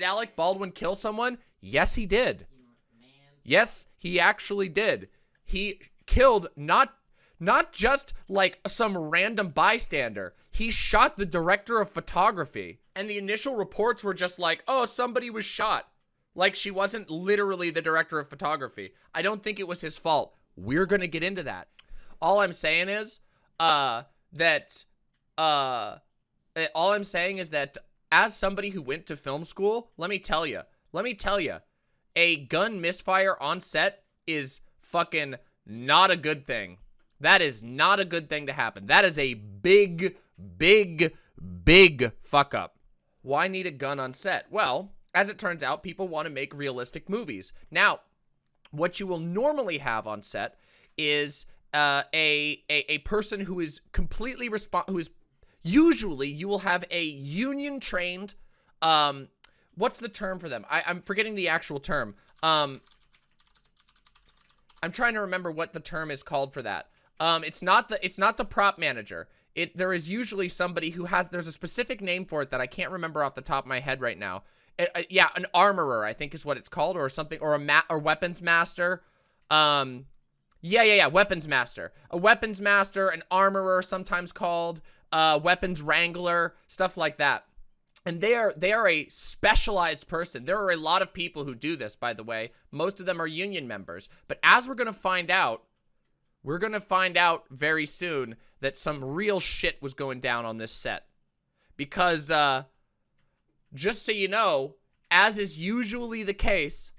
Did Alec Baldwin kill someone? Yes, he did. Yes, he actually did. He killed not not just like some random bystander. He shot the director of photography. And the initial reports were just like, "Oh, somebody was shot." Like she wasn't literally the director of photography. I don't think it was his fault. We're going to get into that. All I'm saying is uh that uh eh, all I'm saying is that as somebody who went to film school, let me tell you. Let me tell you. A gun misfire on set is fucking not a good thing. That is not a good thing to happen. That is a big, big, big fuck up. Why need a gun on set? Well, as it turns out, people want to make realistic movies. Now, what you will normally have on set is uh, a, a a person who is completely respond who is usually you will have a union trained um what's the term for them? I, i'm forgetting the actual term. Um i'm trying to remember what the term is called for that. Um it's not the it's not the prop manager. It there is usually somebody who has there's a specific name for it that i can't remember off the top of my head right now. It, uh, yeah an armorer i think is what it's called or something or a mat or weapons master. Um yeah, yeah, yeah. Weapons master. A weapons master, an armorer, sometimes called, uh, weapons wrangler, stuff like that. And they are they are a specialized person. There are a lot of people who do this, by the way. Most of them are union members. But as we're gonna find out, we're gonna find out very soon that some real shit was going down on this set. Because uh just so you know, as is usually the case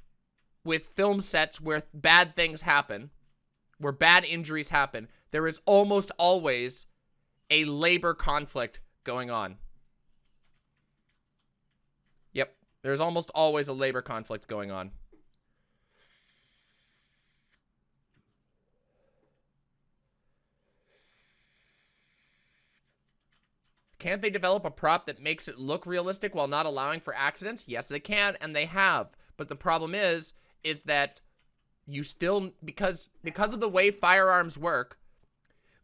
with film sets where bad things happen, where bad injuries happen, there is almost always a labor conflict going on. Yep, there's almost always a labor conflict going on. Can't they develop a prop that makes it look realistic while not allowing for accidents? Yes, they can, and they have. But the problem is, is that you still because because of the way firearms work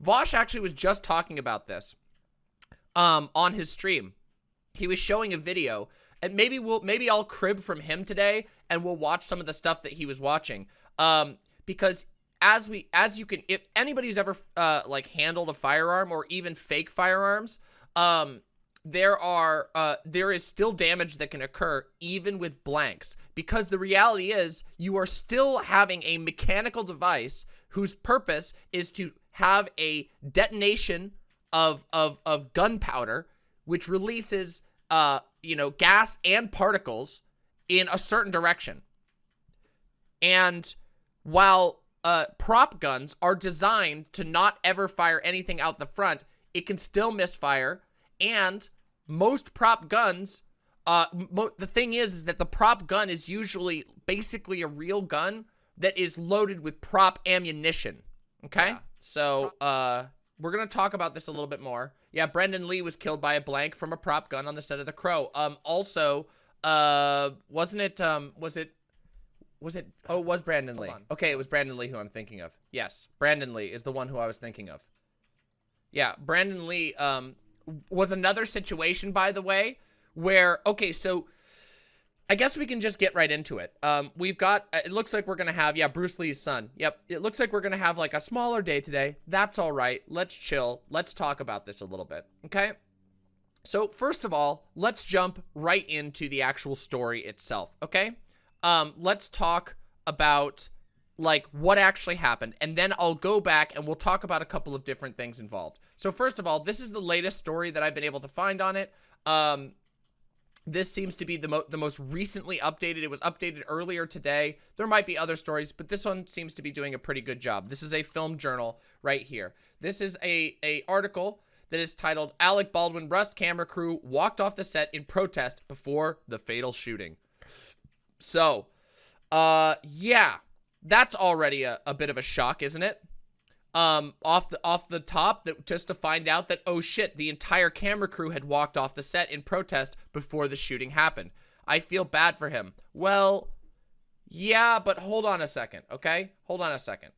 Vaush actually was just talking about this um on his stream. He was showing a video and maybe we'll maybe I'll crib from him today and we'll watch some of the stuff that he was watching. Um because as we as you can if anybody's ever uh like handled a firearm or even fake firearms um there are uh, there is still damage that can occur even with blanks. Because the reality is you are still having a mechanical device whose purpose is to have a detonation of of of gunpowder which releases uh you know gas and particles in a certain direction and while uh prop guns are designed to not ever fire anything out the front it can still misfire and most prop guns, uh, the thing is, is that the prop gun is usually basically a real gun that is loaded with prop ammunition. Okay? Yeah. So, uh, we're gonna talk about this a little bit more. Yeah, Brendan Lee was killed by a blank from a prop gun on the set of The Crow. Um, also, uh, wasn't it, um, was it, was it, oh, it was Brandon Lee. Okay, it was Brandon Lee who I'm thinking of. Yes, Brandon Lee is the one who I was thinking of. Yeah, Brandon Lee, um, was another situation, by the way, where, okay, so I guess we can just get right into it. Um, we've got, uh, it looks like we're going to have, yeah, Bruce Lee's son. Yep, it looks like we're going to have like a smaller day today. That's all right. Let's chill. Let's talk about this a little bit, okay? So first of all, let's jump right into the actual story itself, okay? Um, let's talk about like what actually happened and then I'll go back and we'll talk about a couple of different things involved. So first of all, this is the latest story that I've been able to find on it. Um, this seems to be the, mo the most recently updated. It was updated earlier today. There might be other stories, but this one seems to be doing a pretty good job. This is a film journal right here. This is a, a article that is titled Alec Baldwin Rust Camera Crew Walked Off the Set in Protest Before the Fatal Shooting. So, uh, yeah, that's already a, a bit of a shock, isn't it? Um, off the off the top, that just to find out that oh shit, the entire camera crew had walked off the set in protest before the shooting happened. I feel bad for him. Well, yeah, but hold on a second, okay? Hold on a second.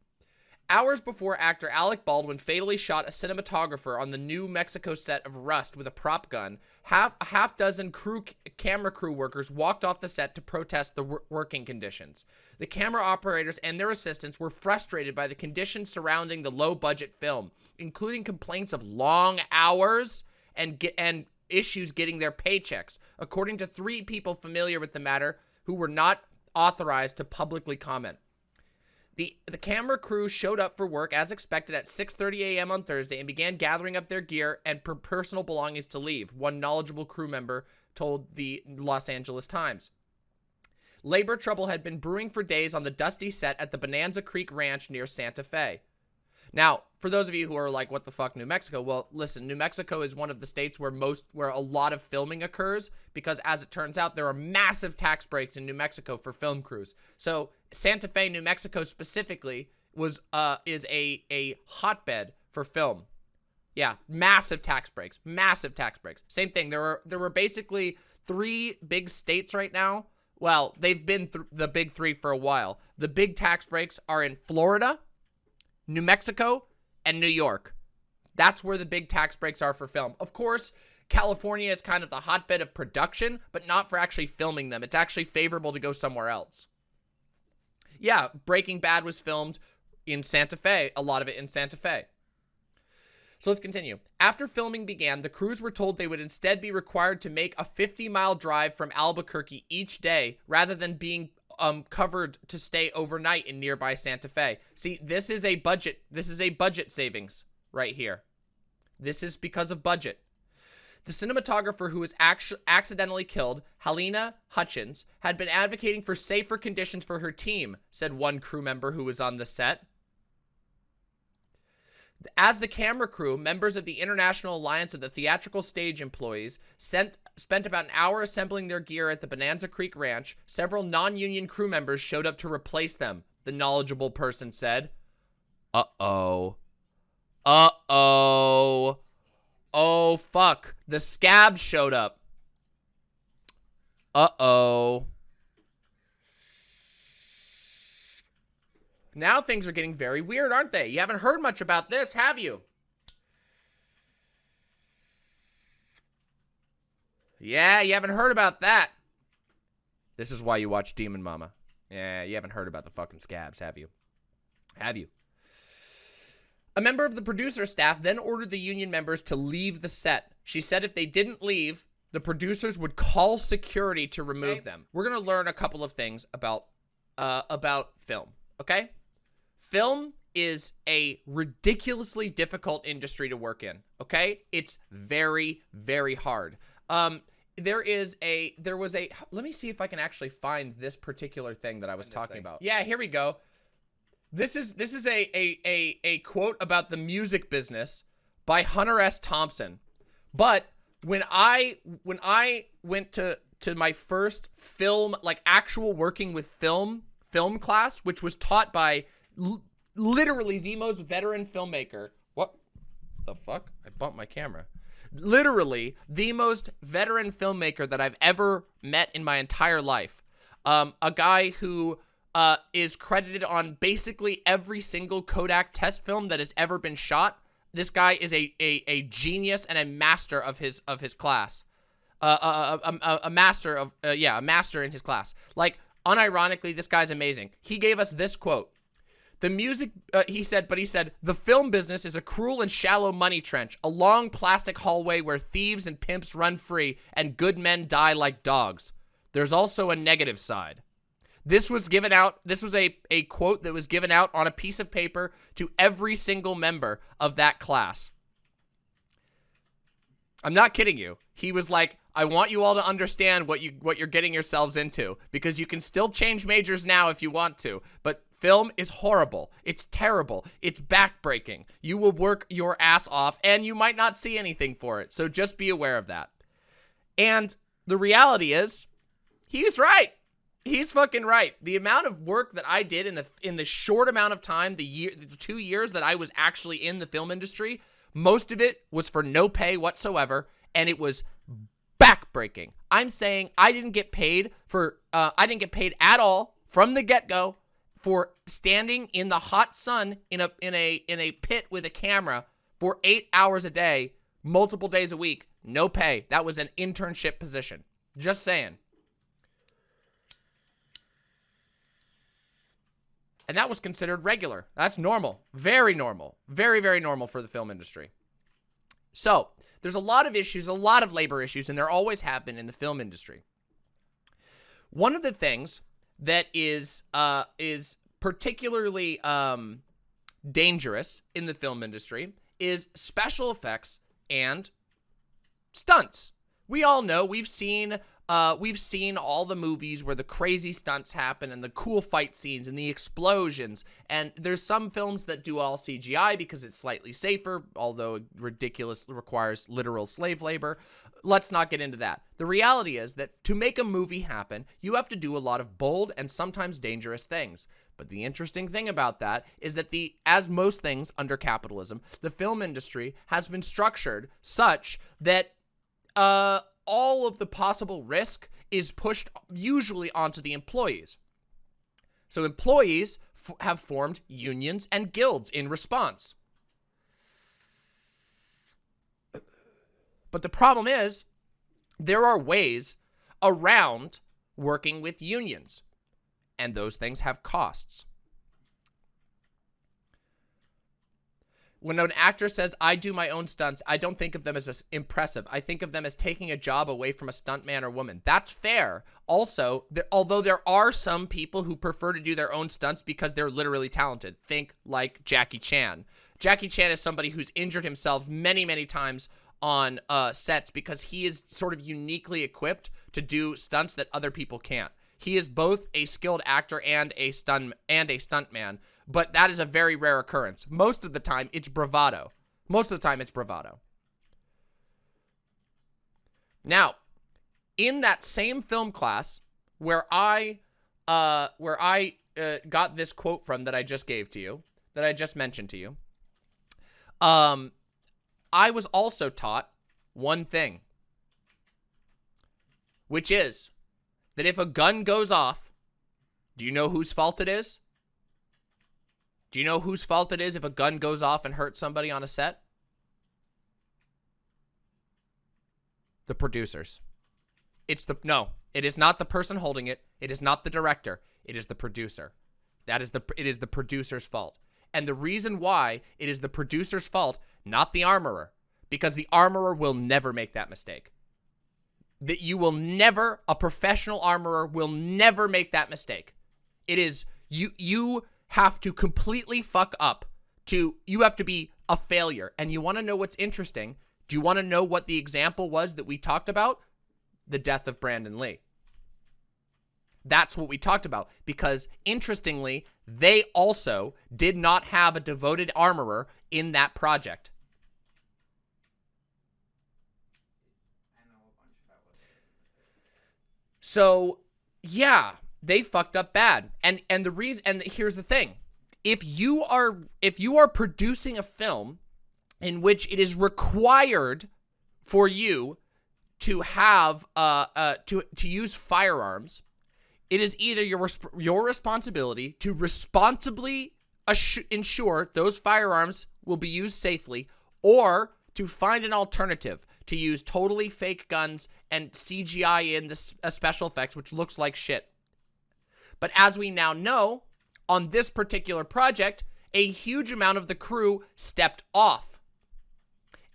Hours before actor Alec Baldwin fatally shot a cinematographer on the New Mexico set of Rust with a prop gun, half a half dozen crew camera crew workers walked off the set to protest the working conditions. The camera operators and their assistants were frustrated by the conditions surrounding the low-budget film, including complaints of long hours and and issues getting their paychecks, according to three people familiar with the matter who were not authorized to publicly comment. The, the camera crew showed up for work as expected at 6.30 a.m. on Thursday and began gathering up their gear and per personal belongings to leave, one knowledgeable crew member told the Los Angeles Times. Labor trouble had been brewing for days on the dusty set at the Bonanza Creek Ranch near Santa Fe. Now, for those of you who are like, what the fuck, New Mexico? Well, listen, New Mexico is one of the states where most, where a lot of filming occurs because as it turns out, there are massive tax breaks in New Mexico for film crews. So Santa Fe, New Mexico specifically was, uh, is a, a hotbed for film. Yeah, massive tax breaks, massive tax breaks. Same thing. There were, there were basically three big states right now. Well, they've been th the big three for a while. The big tax breaks are in Florida, New Mexico, and New York. That's where the big tax breaks are for film. Of course, California is kind of the hotbed of production, but not for actually filming them. It's actually favorable to go somewhere else. Yeah, Breaking Bad was filmed in Santa Fe, a lot of it in Santa Fe. So let's continue. After filming began, the crews were told they would instead be required to make a 50-mile drive from Albuquerque each day rather than being um, covered to stay overnight in nearby Santa Fe. See, this is a budget. This is a budget savings right here. This is because of budget. The cinematographer who was accidentally killed, Halyna Hutchins, had been advocating for safer conditions for her team, said one crew member who was on the set. As the camera crew, members of the International Alliance of the Theatrical Stage Employees sent, spent about an hour assembling their gear at the Bonanza Creek Ranch. Several non-union crew members showed up to replace them, the knowledgeable person said. Uh-oh. Uh-oh. Oh, fuck. The scabs showed up. Uh-oh. Now things are getting very weird, aren't they? You haven't heard much about this, have you? Yeah, you haven't heard about that. This is why you watch Demon Mama. Yeah, you haven't heard about the fucking scabs, have you? Have you? A member of the producer staff then ordered the union members to leave the set. She said if they didn't leave, the producers would call security to remove okay. them. We're going to learn a couple of things about uh, about film, okay? Film is a ridiculously difficult industry to work in, okay? It's very, very hard. Um, there is a, there was a, let me see if I can actually find this particular thing that I was talking thing. about. Yeah, here we go. This is, this is a, a, a, a quote about the music business by Hunter S. Thompson. But when I, when I went to, to my first film, like actual working with film, film class, which was taught by literally the most veteran filmmaker. What the fuck? I bumped my camera. Literally the most veteran filmmaker that I've ever met in my entire life. Um, a guy who uh, is credited on basically every single Kodak test film that has ever been shot. This guy is a, a, a genius and a master of his of his class. Uh, a, uh, uh, a, a, a master of, uh, yeah, a master in his class. Like, unironically, this guy's amazing. He gave us this quote. The music, uh, he said, but he said, the film business is a cruel and shallow money trench, a long plastic hallway where thieves and pimps run free and good men die like dogs. There's also a negative side. This was given out, this was a, a quote that was given out on a piece of paper to every single member of that class. I'm not kidding you. He was like, I want you all to understand what you what you're getting yourselves into because you can still change majors now if you want to, but film is horrible. It's terrible. It's backbreaking. You will work your ass off and you might not see anything for it. So just be aware of that. And the reality is he's right. He's fucking right. The amount of work that I did in the in the short amount of time, the year the 2 years that I was actually in the film industry, most of it was for no pay whatsoever and it was backbreaking. I'm saying I didn't get paid for, uh, I didn't get paid at all from the get-go for standing in the hot sun in a in a in a pit with a camera for 8 hours a day, multiple days a week, no pay. That was an internship position. Just saying. And that was considered regular. That's normal. Very normal. Very, very normal for the film industry. So, there's a lot of issues, a lot of labor issues, and there always have been in the film industry. One of the things that is uh, is particularly um, dangerous in the film industry is special effects and stunts. We all know we've seen uh, we've seen all the movies where the crazy stunts happen and the cool fight scenes and the explosions. And there's some films that do all CGI because it's slightly safer, although ridiculous requires literal slave labor. Let's not get into that. The reality is that to make a movie happen, you have to do a lot of bold and sometimes dangerous things. But the interesting thing about that is that the as most things under capitalism, the film industry has been structured such that uh all of the possible risk is pushed usually onto the employees. So employees have formed unions and guilds in response. But the problem is, there are ways around working with unions, and those things have costs. When an actor says, I do my own stunts, I don't think of them as impressive. I think of them as taking a job away from a stuntman or woman. That's fair. Also, although there are some people who prefer to do their own stunts because they're literally talented. Think like Jackie Chan. Jackie Chan is somebody who's injured himself many, many times on uh, sets because he is sort of uniquely equipped to do stunts that other people can't. He is both a skilled actor and a stunt and a stuntman, but that is a very rare occurrence. Most of the time, it's bravado. Most of the time, it's bravado. Now, in that same film class where I, uh, where I uh, got this quote from that I just gave to you, that I just mentioned to you, um, I was also taught one thing, which is that if a gun goes off, do you know whose fault it is? Do you know whose fault it is if a gun goes off and hurts somebody on a set? The producers. It's the, no, it is not the person holding it. It is not the director. It is the producer. That is the, it is the producer's fault. And the reason why it is the producer's fault, not the armorer, because the armorer will never make that mistake that you will never, a professional armorer will never make that mistake. It is, you, you have to completely fuck up to, you have to be a failure. And you want to know what's interesting? Do you want to know what the example was that we talked about? The death of Brandon Lee. That's what we talked about because interestingly, they also did not have a devoted armorer in that project. So, yeah, they fucked up bad. And and the reason and here's the thing. If you are if you are producing a film in which it is required for you to have uh uh to to use firearms, it is either your your responsibility to responsibly ensure those firearms will be used safely or to find an alternative to use totally fake guns and CGI in the special effects, which looks like shit. But as we now know, on this particular project, a huge amount of the crew stepped off.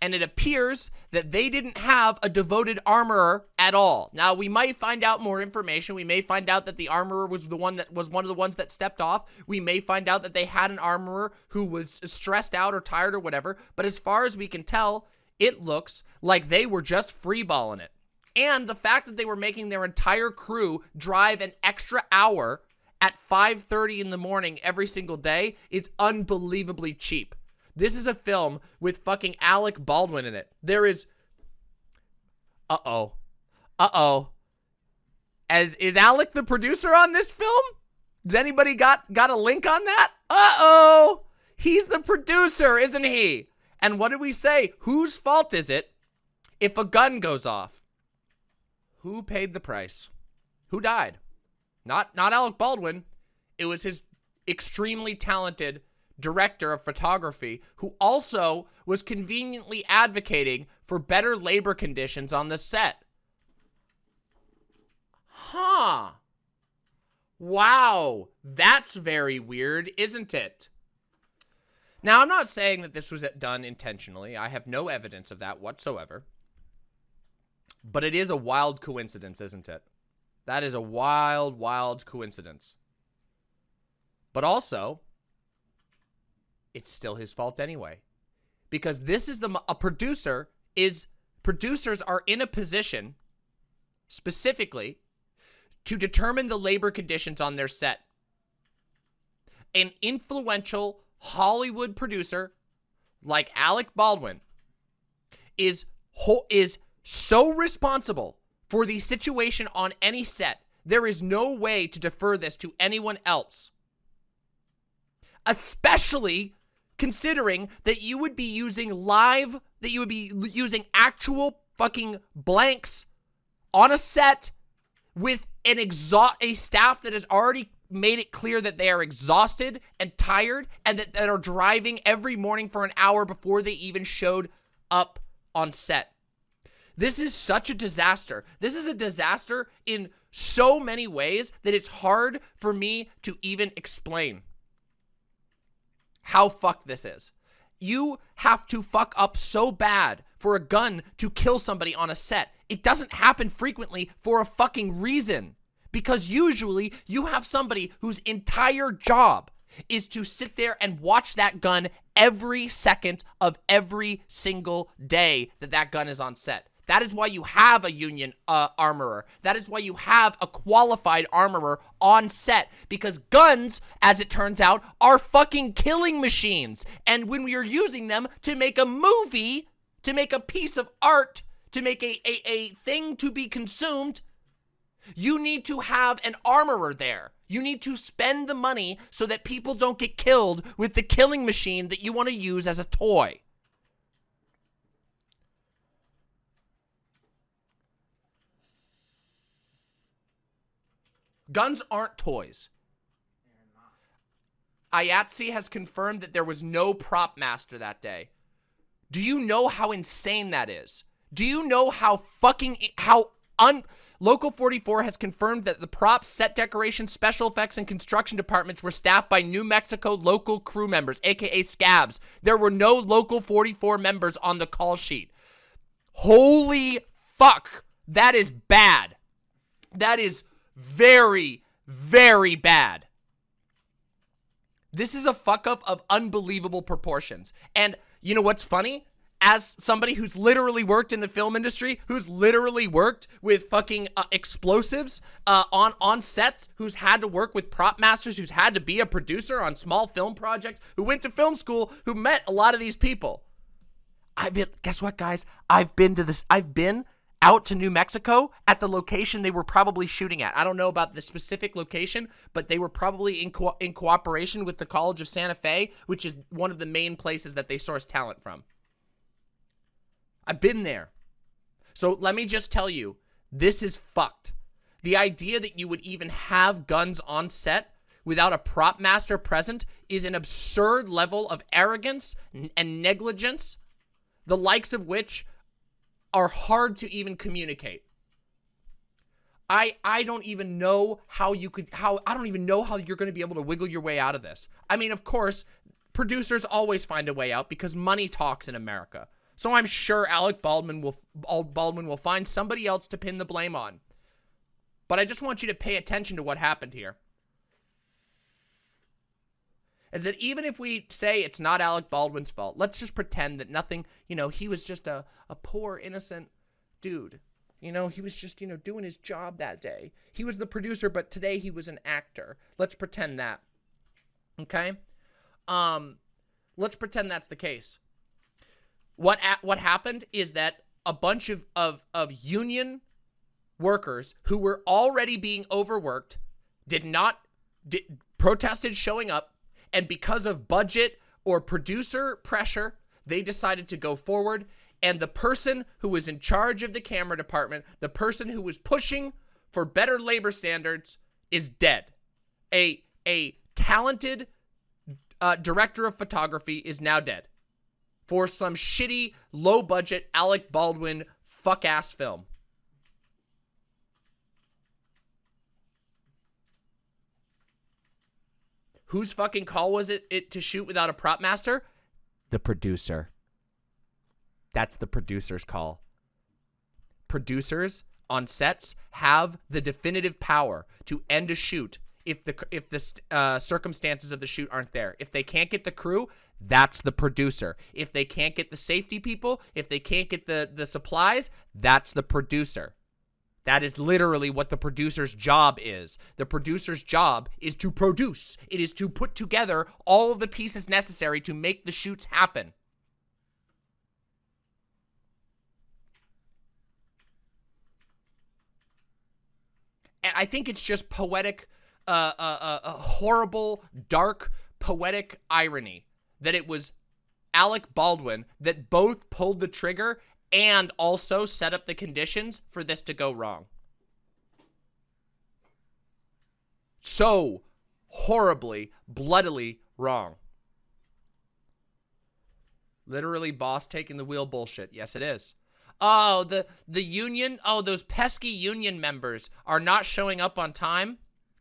And it appears that they didn't have a devoted armorer at all. Now, we might find out more information. We may find out that the armorer was the one that was one of the ones that stepped off. We may find out that they had an armorer who was stressed out or tired or whatever. But as far as we can tell, it looks like they were just freeballing it. And the fact that they were making their entire crew drive an extra hour at 5.30 in the morning every single day is unbelievably cheap. This is a film with fucking Alec Baldwin in it. There is... Uh-oh. Uh-oh. As Is Alec the producer on this film? Does anybody got, got a link on that? Uh-oh. He's the producer, isn't he? And what did we say? Whose fault is it if a gun goes off? Who paid the price? Who died? Not not Alec Baldwin. It was his extremely talented director of photography who also was conveniently advocating for better labor conditions on the set. Huh. Wow, that's very weird, isn't it? Now, I'm not saying that this was done intentionally. I have no evidence of that whatsoever. But it is a wild coincidence, isn't it? That is a wild, wild coincidence. But also, it's still his fault anyway. Because this is the, a producer is, producers are in a position, specifically, to determine the labor conditions on their set. An influential Hollywood producer like Alec Baldwin is is so responsible for the situation on any set. There is no way to defer this to anyone else. Especially considering that you would be using live, that you would be using actual fucking blanks on a set with an exhaust a staff that has already made it clear that they are exhausted and tired and that, that are driving every morning for an hour before they even showed up on set. This is such a disaster. This is a disaster in so many ways that it's hard for me to even explain how fucked this is. You have to fuck up so bad for a gun to kill somebody on a set. It doesn't happen frequently for a fucking reason. Because usually you have somebody whose entire job is to sit there and watch that gun every second of every single day that that gun is on set. That is why you have a union uh, armorer. That is why you have a qualified armorer on set. Because guns, as it turns out, are fucking killing machines. And when we are using them to make a movie, to make a piece of art, to make a, a, a thing to be consumed, you need to have an armorer there. You need to spend the money so that people don't get killed with the killing machine that you want to use as a toy. Guns aren't toys. IATSE has confirmed that there was no prop master that day. Do you know how insane that is? Do you know how fucking, how un... Local 44 has confirmed that the props, set decoration, special effects, and construction departments were staffed by New Mexico local crew members, aka scabs. There were no Local 44 members on the call sheet. Holy fuck. That is bad. That is very, very bad. This is a fuck up of unbelievable proportions. And you know what's funny? As somebody who's literally worked in the film industry, who's literally worked with fucking uh, explosives uh, on on sets, who's had to work with prop masters, who's had to be a producer on small film projects, who went to film school, who met a lot of these people. I've been, guess what, guys? I've been to this. I've been out to New Mexico at the location they were probably shooting at. I don't know about the specific location, but they were probably in, co in cooperation with the College of Santa Fe, which is one of the main places that they source talent from. I've been there. So let me just tell you, this is fucked. The idea that you would even have guns on set without a prop master present is an absurd level of arrogance and negligence, the likes of which are hard to even communicate. I I don't even know how you could how I don't even know how you're going to be able to wiggle your way out of this. I mean, of course, producers always find a way out because money talks in America. So I'm sure Alec Baldwin will Baldwin will find somebody else to pin the blame on. But I just want you to pay attention to what happened here is that even if we say it's not Alec Baldwin's fault, let's just pretend that nothing, you know, he was just a, a poor, innocent dude. You know, he was just, you know, doing his job that day. He was the producer, but today he was an actor. Let's pretend that. Okay? Um, let's pretend that's the case. What what happened is that a bunch of, of, of union workers who were already being overworked did not, did, protested showing up, and because of budget or producer pressure, they decided to go forward. And the person who was in charge of the camera department, the person who was pushing for better labor standards is dead. A, a talented uh, director of photography is now dead for some shitty, low budget Alec Baldwin fuck ass film. Whose fucking call was it, it to shoot without a prop master? The producer. That's the producer's call. Producers on sets have the definitive power to end a shoot if the if the uh, circumstances of the shoot aren't there. If they can't get the crew, that's the producer. If they can't get the safety people, if they can't get the the supplies, that's the producer. That is literally what the producer's job is. The producer's job is to produce. It is to put together all of the pieces necessary to make the shoots happen. And I think it's just poetic, uh, uh, uh, uh, horrible, dark, poetic irony that it was Alec Baldwin that both pulled the trigger and also set up the conditions for this to go wrong. So horribly, bloodily wrong. Literally boss taking the wheel bullshit. Yes, it is. Oh, the the union. Oh, those pesky union members are not showing up on time.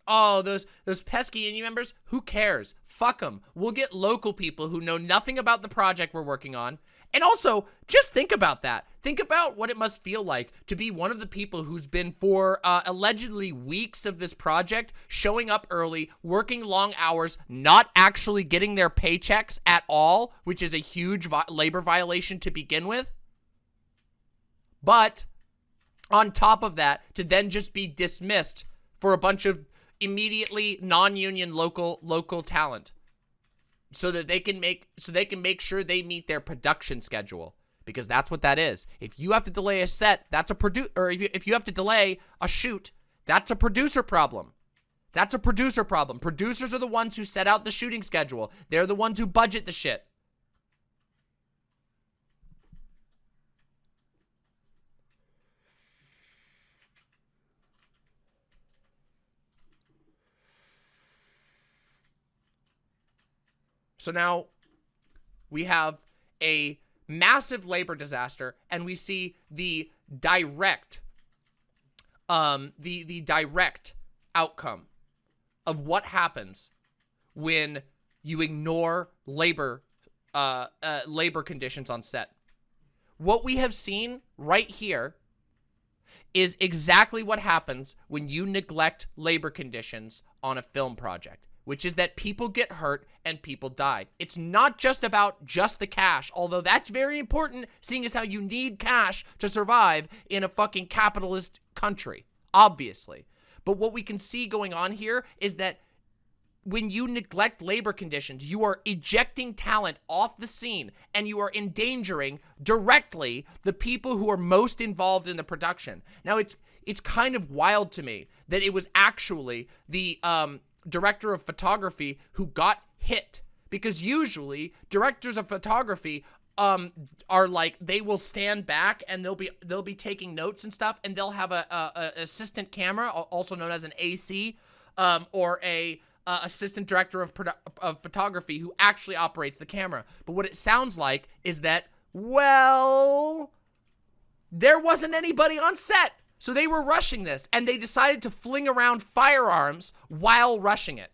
Oh, those those pesky union members. Who cares? Fuck them. We'll get local people who know nothing about the project we're working on. And also, just think about that. Think about what it must feel like to be one of the people who's been for uh, allegedly weeks of this project, showing up early, working long hours, not actually getting their paychecks at all, which is a huge vi labor violation to begin with. But on top of that, to then just be dismissed for a bunch of immediately non-union local local talent so that they can make so they can make sure they meet their production schedule because that's what that is. If you have to delay a set, that's a produce or if you, if you have to delay a shoot, that's a producer problem. That's a producer problem. Producers are the ones who set out the shooting schedule. They're the ones who budget the shit. So now we have a massive labor disaster and we see the direct um the the direct outcome of what happens when you ignore labor uh, uh labor conditions on set. What we have seen right here is exactly what happens when you neglect labor conditions on a film project which is that people get hurt and people die. It's not just about just the cash, although that's very important, seeing as how you need cash to survive in a fucking capitalist country, obviously. But what we can see going on here is that when you neglect labor conditions, you are ejecting talent off the scene and you are endangering directly the people who are most involved in the production. Now, it's it's kind of wild to me that it was actually the um, director of photography who got hit. Because usually directors of photography um are like they will stand back and they'll be they'll be taking notes and stuff and they'll have a, a, a assistant camera also known as an AC um or a uh, assistant director of of photography who actually operates the camera. But what it sounds like is that well there wasn't anybody on set so they were rushing this, and they decided to fling around firearms while rushing it.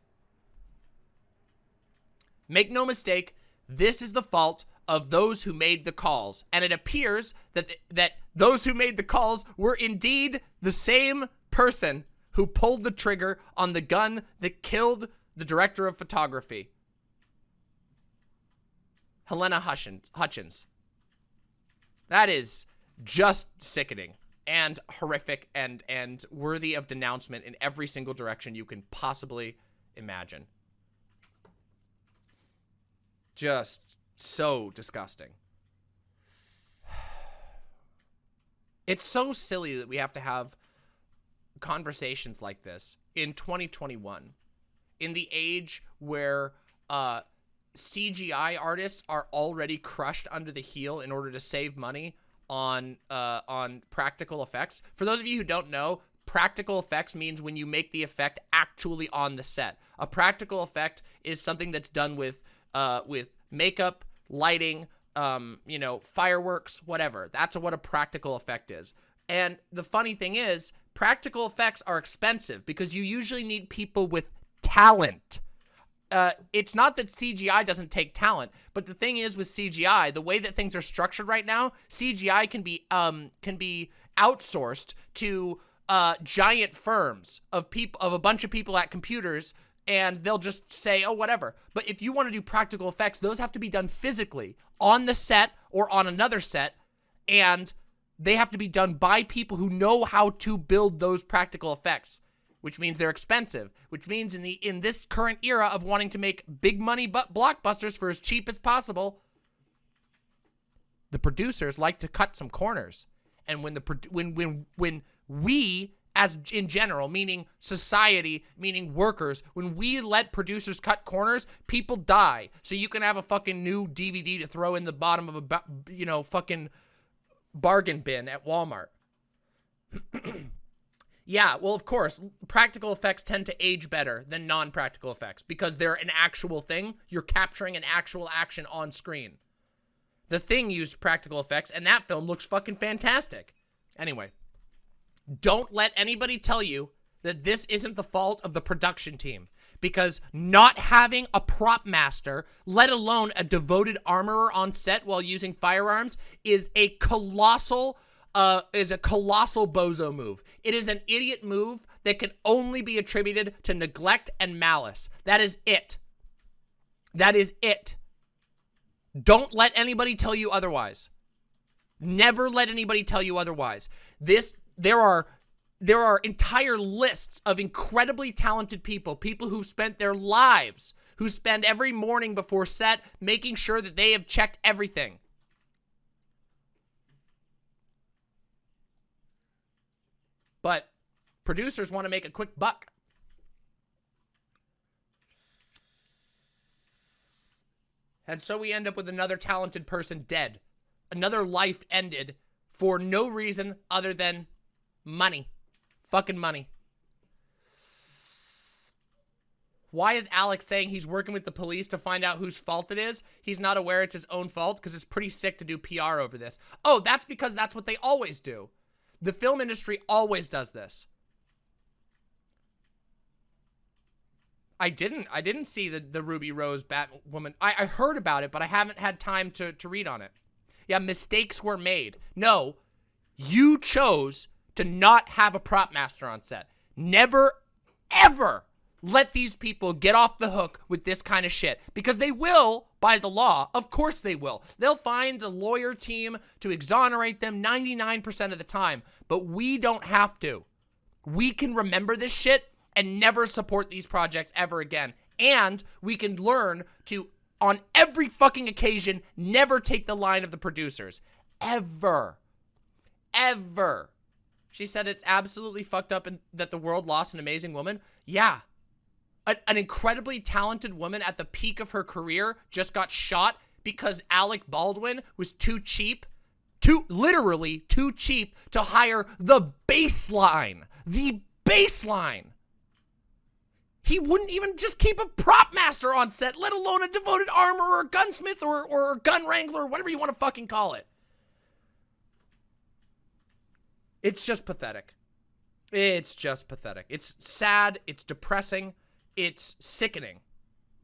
Make no mistake, this is the fault of those who made the calls. And it appears that, th that those who made the calls were indeed the same person who pulled the trigger on the gun that killed the director of photography. Halyna Hutchins. That is just sickening and horrific and and worthy of denouncement in every single direction you can possibly imagine. Just so disgusting. It's so silly that we have to have conversations like this in 2021 in the age where uh, CGI artists are already crushed under the heel in order to save money on uh, on practical effects. For those of you who don't know, practical effects means when you make the effect actually on the set. A practical effect is something that's done with uh, with makeup, lighting, um, you know, fireworks, whatever. That's what a practical effect is. And the funny thing is, practical effects are expensive because you usually need people with talent. Uh, it's not that CGI doesn't take talent, but the thing is with CGI, the way that things are structured right now, CGI can be um can be outsourced to uh giant firms of people of a bunch of people at computers and they'll just say, oh, whatever. But if you want to do practical effects, those have to be done physically on the set or on another set, and they have to be done by people who know how to build those practical effects, which means they're expensive, which means in the in this current era of wanting to make big money but blockbusters for as cheap as possible, the producers like to cut some corners. And when the when when when we as in general, meaning society, meaning workers, when we let producers cut corners, people die. So you can have a fucking new DVD to throw in the bottom of a, you know, fucking bargain bin at Walmart. yeah, well, of course, practical effects tend to age better than non-practical effects because they're an actual thing. You're capturing an actual action on screen. The Thing used practical effects, and that film looks fucking fantastic. Anyway. Don't let anybody tell you that this isn't the fault of the production team because not having a prop master, let alone a devoted armorer on set while using firearms is a colossal uh, is a colossal bozo move. It is an idiot move that can only be attributed to neglect and malice. That is it. That is it. Don't let anybody tell you otherwise. Never let anybody tell you otherwise. This there are there are entire lists of incredibly talented people, people who've spent their lives, who spend every morning before set making sure that they have checked everything. But producers want to make a quick buck. And so we end up with another talented person dead. Another life ended for no reason other than Money. Fucking money. Why is Alex saying he's working with the police to find out whose fault it is? He's not aware it's his own fault because it's pretty sick to do PR over this. Oh, that's because that's what they always do. The film industry always does this. I didn't. I didn't see the, the Ruby Rose Batwoman. I, I heard about it, but I haven't had time to, to read on it. Yeah, mistakes were made. No, you chose to not have a prop master on set. Never, ever let these people get off the hook with this kind of shit because they will by the law. Of course they will. They'll find a lawyer team to exonerate them 99% of the time, but we don't have to. We can remember this shit and never support these projects ever again. And we can learn to, on every fucking occasion, never take the line of the producers. Ever. Ever. She said it's absolutely fucked up and that the world lost an amazing woman. Yeah. A, an incredibly talented woman at the peak of her career just got shot because Alec Baldwin was too cheap, too, literally too cheap to hire the baseline. The baseline. He wouldn't even just keep a prop master on set, let alone a devoted armorer or gunsmith or, or gun wrangler, whatever you want to fucking call it. It's just pathetic. It's just pathetic. It's sad. It's depressing. It's sickening.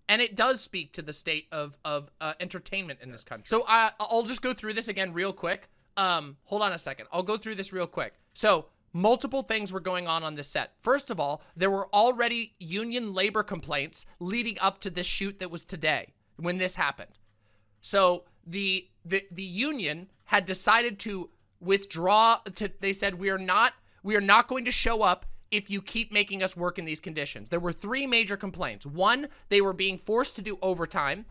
And it does speak to the state of, of uh, entertainment in this country. So uh, I'll just go through this again real quick. Um, hold on a second. I'll go through this real quick. So multiple things were going on on this set. First of all, there were already union labor complaints leading up to this shoot that was today when this happened. So the the the union had decided to withdraw to they said we are not we are not going to show up if you keep making us work in these conditions. There were three major complaints. One, they were being forced to do overtime,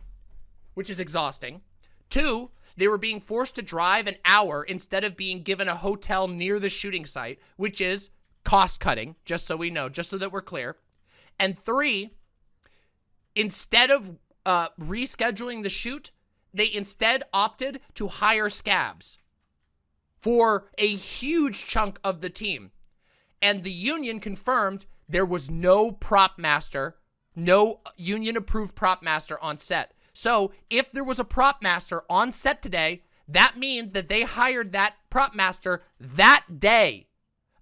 which is exhausting. Two, they were being forced to drive an hour instead of being given a hotel near the shooting site, which is cost cutting, just so we know, just so that we're clear. And three, instead of uh, rescheduling the shoot, they instead opted to hire scabs for a huge chunk of the team. And the union confirmed there was no prop master, no union approved prop master on set. So if there was a prop master on set today, that means that they hired that prop master that day.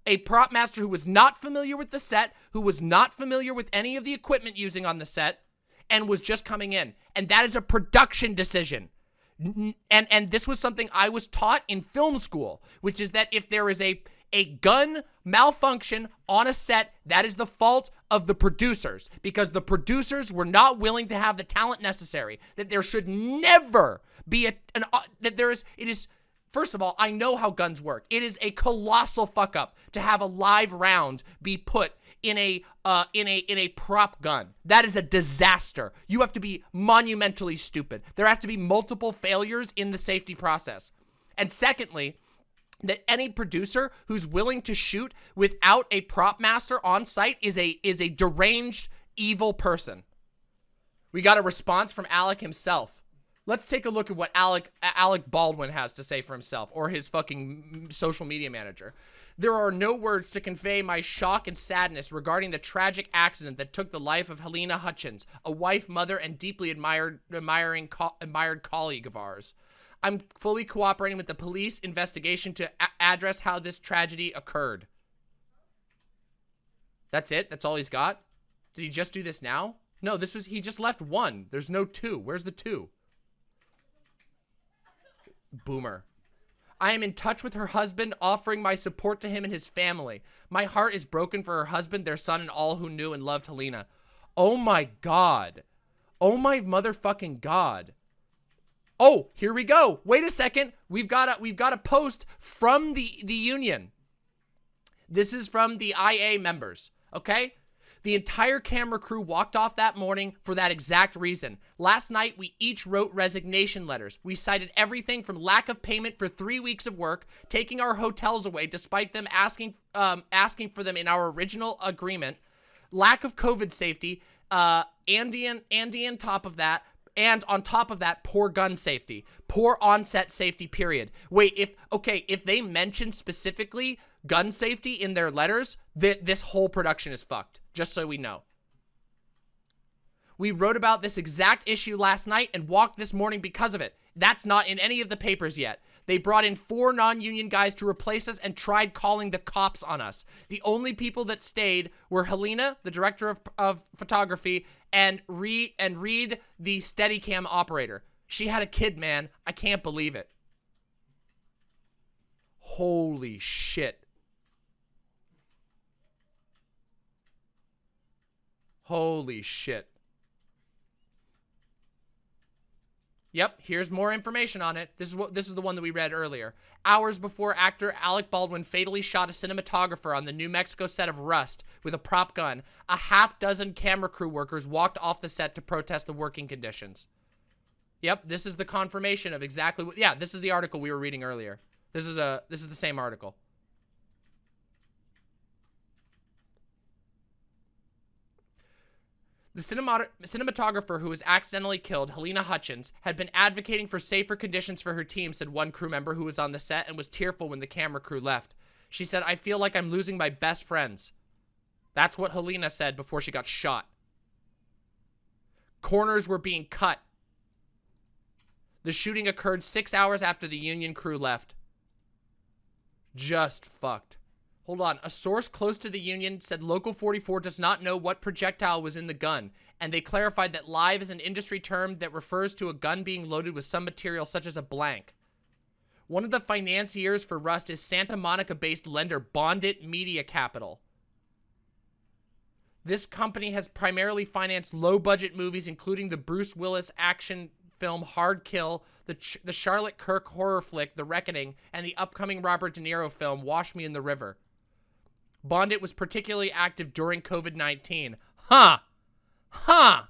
A prop master who was not familiar with the set, who was not familiar with any of the equipment using on the set, and was just coming in. And that is a production decision. And and this was something I was taught in film school, which is that if there is a a gun malfunction on a set, that is the fault of the producers because the producers were not willing to have the talent necessary. That there should never be a, an, uh, that there is, it is, first of all, I know how guns work. It is a colossal fuck up to have a live round be put in a uh, in a in a prop gun. That is a disaster. You have to be monumentally stupid. There has to be multiple failures in the safety process. And secondly, that any producer who's willing to shoot without a prop master on site is a is a deranged evil person. We got a response from Alec himself. Let's take a look at what Alec Alec Baldwin has to say for himself or his fucking social media manager. There are no words to convey my shock and sadness regarding the tragic accident that took the life of Halyna Hutchins, a wife, mother, and deeply admired admiring co admired colleague of ours. I'm fully cooperating with the police investigation to address how this tragedy occurred. That's it? That's all he's got? Did he just do this now? No, this was, he just left one. There's no two. Where's the two? Boomer. I am in touch with her husband, offering my support to him and his family. My heart is broken for her husband, their son, and all who knew and loved Halyna. Oh my god. Oh my motherfucking god. Oh, here we go. Wait a second. We've got a we've got a post from the the union. This is from the IA members, okay? The entire camera crew walked off that morning for that exact reason. Last night, we each wrote resignation letters. We cited everything from lack of payment for three weeks of work, taking our hotels away despite them asking um, asking for them in our original agreement, lack of COVID safety, uh, Andy and on top of that, and on top of that, poor gun safety, poor onset safety, period. Wait, if, okay, if they mention specifically gun safety in their letters, th this whole production is fucked, just so we know. We wrote about this exact issue last night and walked this morning because of it. That's not in any of the papers yet. They brought in four non-union guys to replace us and tried calling the cops on us. The only people that stayed were Halyna, the director of, of photography, and Reid, and Reid, the Steadicam operator. She had a kid, man. I can't believe it. Holy shit. Holy shit. Yep, here's more information on it. This is what this is the one that we read earlier. Hours before actor Alec Baldwin fatally shot a cinematographer on the New Mexico set of Rust with a prop gun, a half dozen camera crew workers walked off the set to protest the working conditions. Yep, this is the confirmation of exactly what Yeah, this is the article we were reading earlier. This is a this is the same article. The cinematographer who was accidentally killed, Halyna Hutchins, had been advocating for safer conditions for her team, said one crew member who was on the set and was tearful when the camera crew left. She said, I feel like I'm losing my best friends. That's what Halyna said before she got shot. Corners were being cut. The shooting occurred six hours after the Union crew left. Just fucked. Hold on. A source close to the Union said Local 44 does not know what projectile was in the gun, and they clarified that live is an industry term that refers to a gun being loaded with some material such as a blank. One of the financiers for Rust is Santa Monica-based lender Bondit Media Capital. This company has primarily financed low-budget movies, including the Bruce Willis action film Hard Kill, the, Ch the Charlotte Kirk horror flick The Reckoning, and the upcoming Robert De Niro film Wash Me in the River. Bondit was particularly active during COVID-19. Huh. Huh.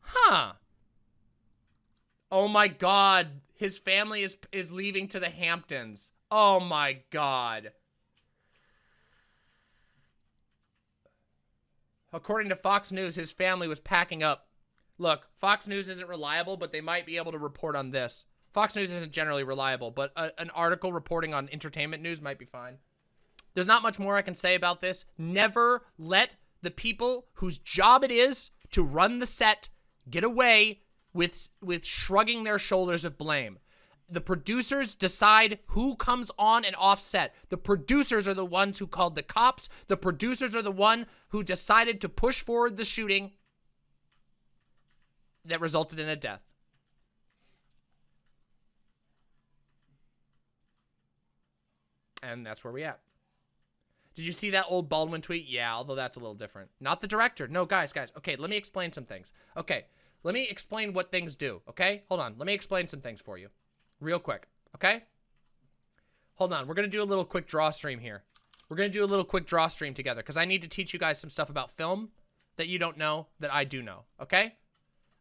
Huh. Oh my god. His family is is leaving to the Hamptons. Oh my god. According to Fox News, his family was packing up. Look, Fox News isn't reliable, but they might be able to report on this. Fox News isn't generally reliable, but a, an article reporting on entertainment news might be fine. There's not much more I can say about this. Never let the people whose job it is to run the set get away with with shrugging their shoulders of blame. The producers decide who comes on and off set. The producers are the ones who called the cops. The producers are the one who decided to push forward the shooting that resulted in a death. And that's where we at. Did you see that old Baldwin tweet? Yeah, although that's a little different. Not the director. No, guys, guys. Okay, let me explain some things. Okay, let me explain what things do, okay? Hold on. Let me explain some things for you real quick, okay? Hold on. We're going to do a little quick draw stream here. We're going to do a little quick draw stream together because I need to teach you guys some stuff about film that you don't know that I do know, okay?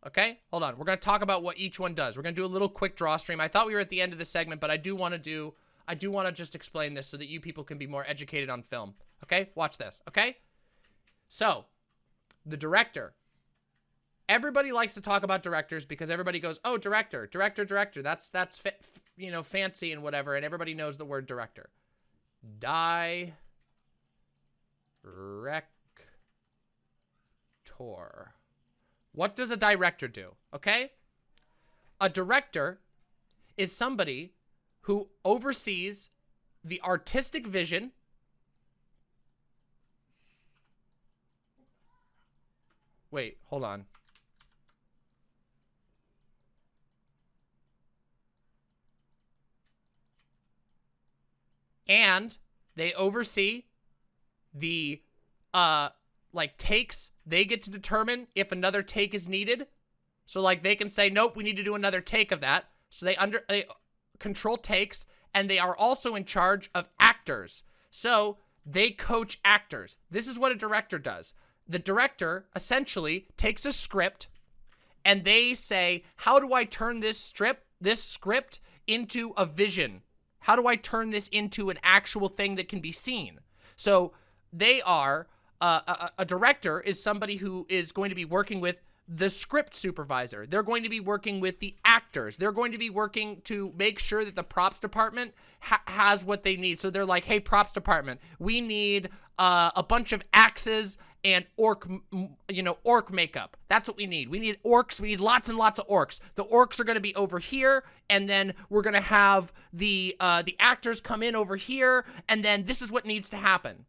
Okay, hold on. We're going to talk about what each one does. We're going to do a little quick draw stream. I thought we were at the end of the segment, but I do want to do I do want to just explain this so that you people can be more educated on film. Okay? Watch this. Okay? So, the director. Everybody likes to talk about directors because everybody goes, "Oh, director, director, director." That's that's you know fancy and whatever, and everybody knows the word director. Die. Rector. What does a director do? Okay? A director is somebody who oversees the artistic vision Wait, hold on. And they oversee the uh like takes. They get to determine if another take is needed. So like they can say, nope, we need to do another take of that. So they under they control takes, and they are also in charge of actors. So they coach actors. This is what a director does. The director essentially takes a script and they say, how do I turn this strip, this script into a vision? How do I turn this into an actual thing that can be seen? So they are, uh, a, a director is somebody who is going to be working with the script supervisor. They're going to be working with the actors. They're going to be working to make sure that the props department ha has what they need. So they're like, hey, props department, we need uh, a bunch of axes and orc, you know, orc makeup. That's what we need. We need orcs. We need lots and lots of orcs. The orcs are going to be over here, and then we're going to have the uh, the actors come in over here, and then this is what needs to happen.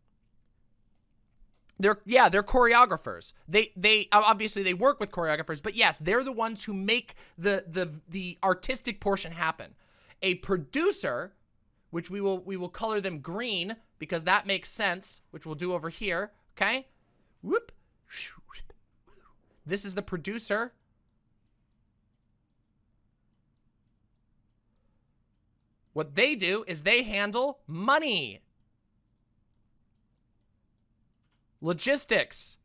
They're yeah, they're choreographers. They they obviously they work with choreographers, but yes, they're the ones who make the the the artistic portion happen. A producer, which we will we will color them green because that makes sense, which we'll do over here, okay? Whoop. This is the producer. What they do is they handle money. Logistics.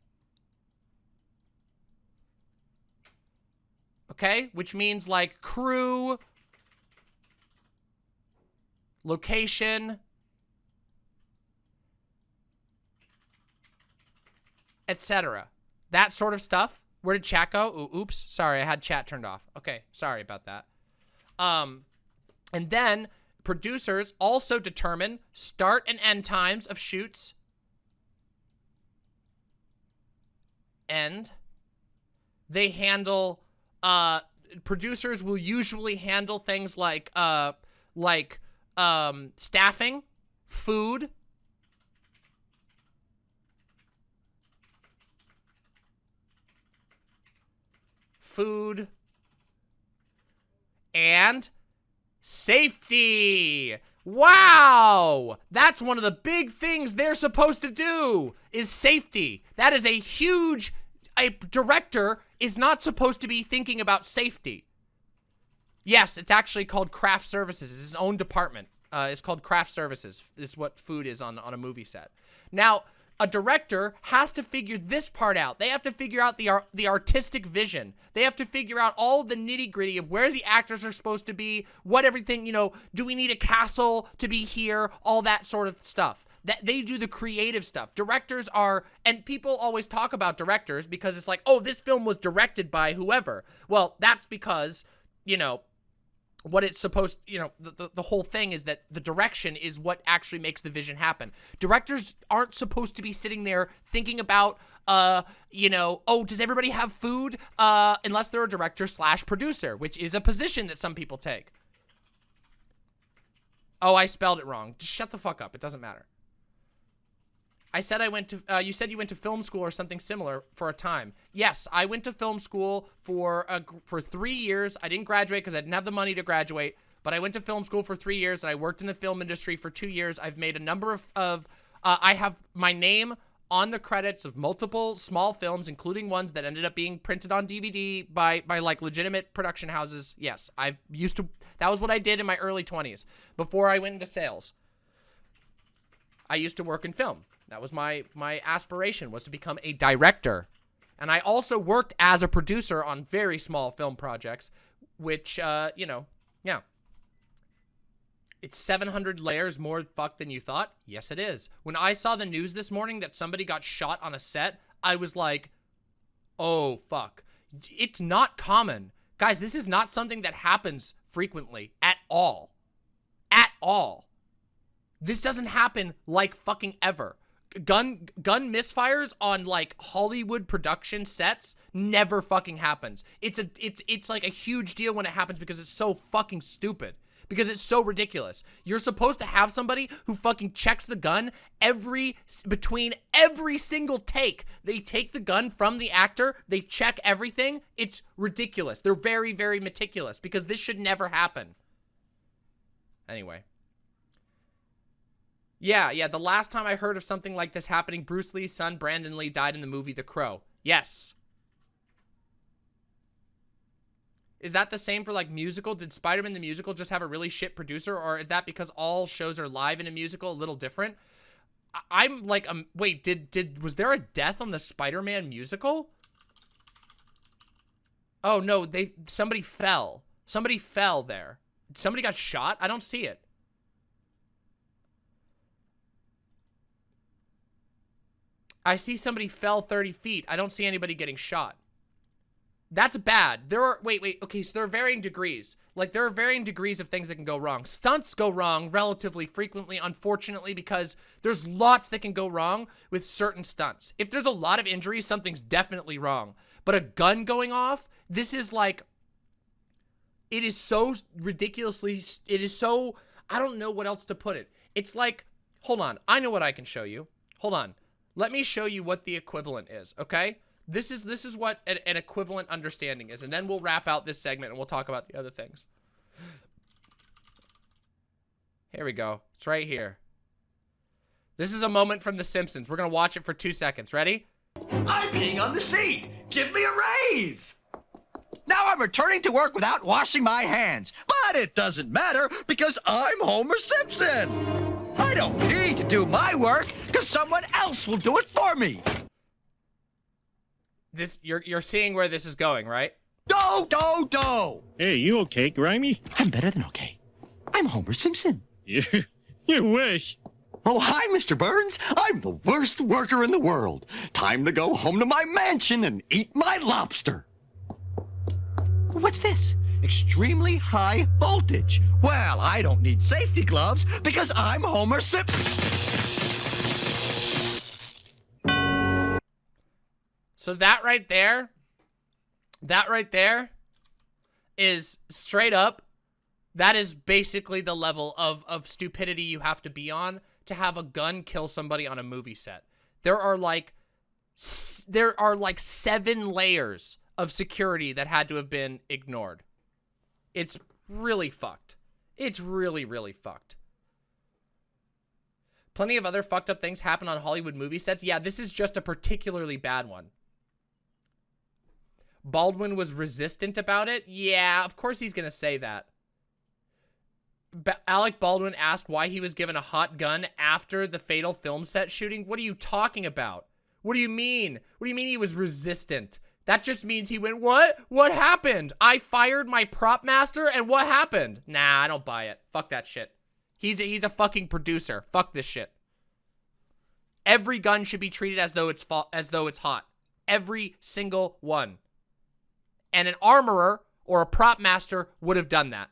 Okay, which means like crew, location, etc. That sort of stuff. Where did chat go? Ooh, oops. Sorry, I had chat turned off. Okay, sorry about that. Um, and then producers also determine start and end times of shoots end, they handle, uh, producers will usually handle things like, uh, like, um, staffing, food, food, and safety. Wow! That's one of the big things they're supposed to do, is safety. That is a huge... A director is not supposed to be thinking about safety. Yes, it's actually called craft services. It's its own department. Uh, it's called craft services. This is what food is on, on a movie set. Now, a director has to figure this part out. They have to figure out the art, the artistic vision. They have to figure out all the nitty gritty of where the actors are supposed to be, what everything, you know, do we need a castle to be here, all that sort of stuff. That they do the creative stuff. Directors are, and people always talk about directors because it's like, oh, this film was directed by whoever. Well, that's because, you know, what it's supposed, you know, the, the, the, whole thing is that the direction is what actually makes the vision happen. Directors aren't supposed to be sitting there thinking about, uh, you know, oh, does everybody have food? Uh, unless they're a director slash producer, which is a position that some people take. Oh, I spelled it wrong. Just shut the fuck up. It doesn't matter. I said I went to, uh, you said you went to film school or something similar for a time. Yes, I went to film school for, a, for three years. I didn't graduate because I didn't have the money to graduate, but I went to film school for three years and I worked in the film industry for two years. I've made a number of, of uh, I have my name on the credits of multiple small films, including ones that ended up being printed on DVD by, by like legitimate production houses. Yes, I used to, that was what I did in my early 20s before I went into sales. I used to work in film. That was my my aspiration was to become a director. And I also worked as a producer on very small film projects, which, uh, you know, yeah. It's 700 layers more fucked than you thought? Yes, it is. When I saw the news this morning that somebody got shot on a set, I was like, oh, fuck. It's not common. Guys, this is not something that happens frequently at all. At all. This doesn't happen like fucking ever gun gun misfires on like Hollywood production sets never fucking happens. It's a it's it's like a huge deal when it happens because it's so fucking stupid. Because it's so ridiculous. You're supposed to have somebody who fucking checks the gun every between every single take. They take the gun from the actor, they check everything. It's ridiculous. They're very very meticulous because this should never happen. Anyway, yeah, yeah, the last time I heard of something like this happening, Bruce Lee's son, Brandon Lee, died in the movie The Crow. Yes. Is that the same for, like, musical? Did Spider-Man the musical just have a really shit producer? Or is that because all shows are live in a musical a little different? I am like, um, wait, did, did, was there a death on the Spider-Man musical? Oh, no, they, somebody fell. Somebody fell there. Somebody got shot? I don't see it. I see somebody fell 30 feet. I don't see anybody getting shot. That's bad. There are, wait, wait, okay, so there are varying degrees. Like, there are varying degrees of things that can go wrong. Stunts go wrong relatively frequently, unfortunately, because there's lots that can go wrong with certain stunts. If there's a lot of injuries, something's definitely wrong. But a gun going off, this is like, it is so ridiculously, it is so, I don't know what else to put it. It's like, hold on, I know what I can show you. Hold on. Let me show you what the equivalent is, okay? This is this is what an, an equivalent understanding is, and then we'll wrap out this segment and we'll talk about the other things. Here we go. It's right here. This is a moment from The Simpsons. We're going to watch it for two seconds. Ready? I'm peeing on the seat. Give me a raise. Now I'm returning to work without washing my hands. But it doesn't matter because I'm Homer Simpson. I don't need to do my work because someone else will do it for me. This you're you're seeing where this is going, right? Do do do. Hey, you okay, Grimy? I'm better than okay. I'm Homer Simpson. You, you wish. Oh, hi, Mr. Burns. I'm the worst worker in the world. Time to go home to my mansion and eat my lobster. What's this? Extremely high voltage. Well, I don't need safety gloves because I'm Homer Simpson. So that right there, that right there is straight up, that is basically the level of, of stupidity you have to be on to have a gun kill somebody on a movie set. There are like, there are like seven layers of security that had to have been ignored. It's really fucked. It's really, really fucked. Plenty of other fucked up things happen on Hollywood movie sets. Yeah, this is just a particularly bad one. Baldwin was resistant about it? Yeah, of course he's going to say that. Ba Alec Baldwin asked why he was given a hot gun after the fatal film set shooting. What are you talking about? What do you mean? What do you mean he was resistant? That just means he went, what? What happened? I fired my prop master and what happened? Nah, I don't buy it. Fuck that shit. He's a, he's a fucking producer. Fuck this shit. Every gun should be treated as though it's as though it's hot. Every single one. And an armorer or a prop master would have done that.